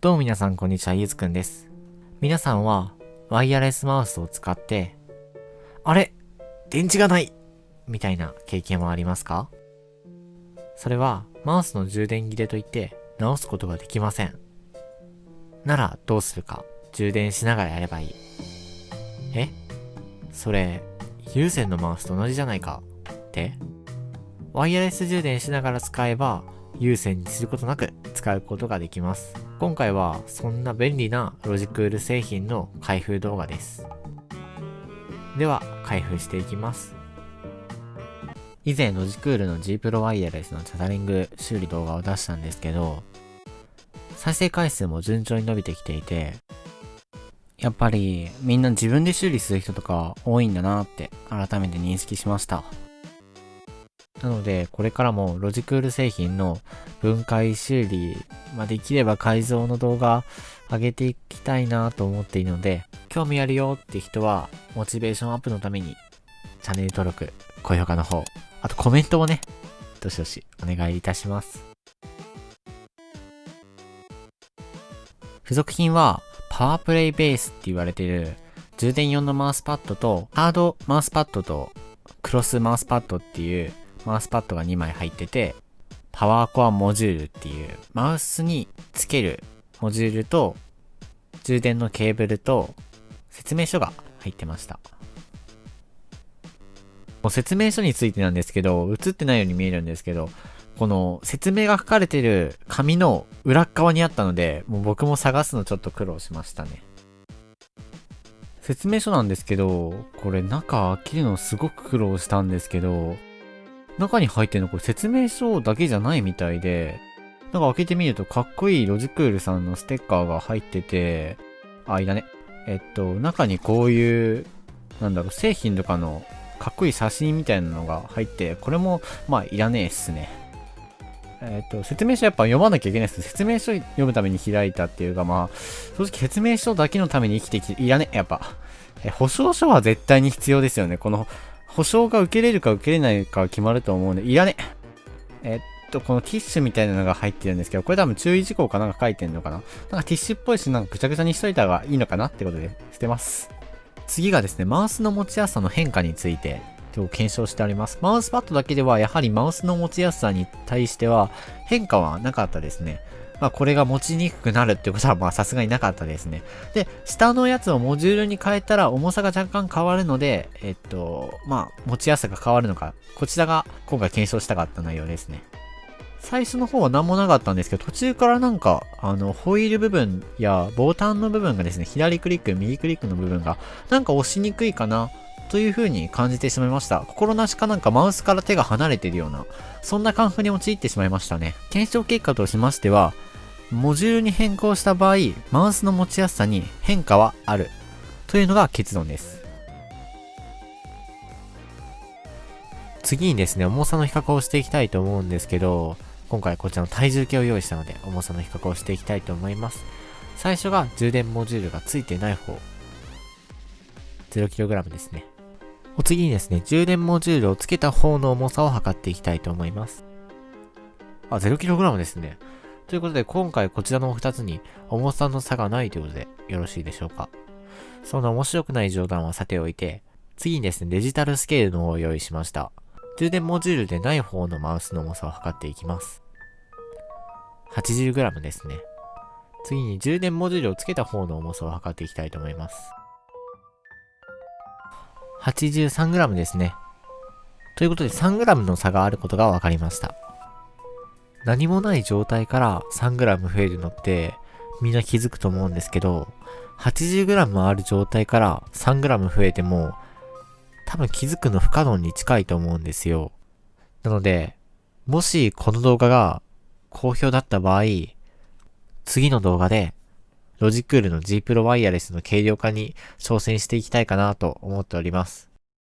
どうも皆さんこんにちは、ゆずくんです。皆さんはワイヤレスマウスを使って、あれ？電池がないみたいな経験はありますか？それはマウスの充電切れといって直すことができません。ならどうするか？充電しながらやればいい。え？それ、有線のマウスと同じじゃないか？って？ワイヤレス充電しながら使えば有線にすることなく使うことができます。今回はそんな便利なロジクール製品の開封動画です。では、開封していきます。以前ロジクールの G プロワイヤレスのチャタリング修理動画を出したんですけど、再生回数も順調に伸びてきていて、やっぱりみんな自分で修理する人とか多いんだなって改めて認識しました。なので、これからもロジクール製品の分解修理、まあ、できれば改造の動画上げていきたいなと思っているので、興味あるよって人は、モチベーションアップのために、チャンネル登録、高評価の方、あとコメントをね、どしどしお願いいたします。付属品は、パワープレイベースって言われている、充電用のマウスパッドと、ハードマウスパッドと、クロスマウスパッドっていう、マウスパッドが2枚入ってて、パワーコアモジュールっていう、マウスにつけるモジュールと、充電のケーブルと、説明書が入ってました。もう説明書についてなんですけど、映ってないように見えるんですけど、この説明が書かれてる紙の裏側にあったので、もう僕も探すのちょっと苦労しましたね。説明書なんですけど、これ中開けるのすごく苦労したんですけど、中に入ってるのこれ説明書だけじゃないみたいで、なんか開けてみるとかっこいいロジクールさんのステッカーが入ってて、あ、いらね。えっと、中にこういう、なんだろう、製品とかのかっこいい写真みたいなのが入って、これも、まあ、いらねえっすね。えっと、説明書やっぱ読まなきゃいけないです。説明書読むために開いたっていうか、まあ、正直説明書だけのために生きてきて、いらねえ、やっぱ。え、保証書は絶対に必要ですよね。この、保証が受けれるか受けれないか決まると思うんで、いらねえ。っと、このティッシュみたいなのが入ってるんですけど、これ多分注意事項かなんか書いてんのかななんかティッシュっぽいし、なんかぐちゃぐちゃにしといた方がいいのかなってことで、捨てます。次がですね、マウスの持ちやすさの変化について、今日検証しております。マウスパッドだけでは、やはりマウスの持ちやすさに対しては、変化はなかったですね。まあこれが持ちにくくなるってことはまあさすがになかったですね。で、下のやつをモジュールに変えたら重さが若干変わるので、えっと、まあ持ちやすさが変わるのか、こちらが今回検証したかった内容ですね。最初の方は何もなかったんですけど、途中からなんか、あの、ホイール部分やボタンの部分がですね、左クリック、右クリックの部分が、なんか押しにくいかな、という風に感じてしまいました。心なしかなんかマウスから手が離れてるような、そんな感覚に陥ってしまいましたね。検証結果としましては、モジュールに変更した場合、マウスの持ちやすさに変化はある。というのが結論です。次にですね、重さの比較をしていきたいと思うんですけど、今回こちらの体重計を用意したので、重さの比較をしていきたいと思います。最初が充電モジュールが付いてない方。0kg ですね。お次にですね、充電モジュールを付けた方の重さを測っていきたいと思います。あ、0kg ですね。ということで、今回こちらの2つに重さの差がないということでよろしいでしょうか？そんな面白くない冗談はさておいて、次にですね、デジタルスケールの方を用意しました。充電モジュールでない方のマウスの重さを測っていきます。80g ですね。次に充電モジュールを付けた方の重さを測っていきたいと思います。83g ですね。ということで 3g の差があることが分かりました。何もない状態から 3g 増えるのってみんな気づくと思うんですけど、80g ある状態から 3g 増えても多分気づくの不可能に近いと思うんですよ。なので、もしこの動画が好評だった場合、次の動画でロジクールの G プロワイヤレスの軽量化に挑戦していきたいかなと思っております。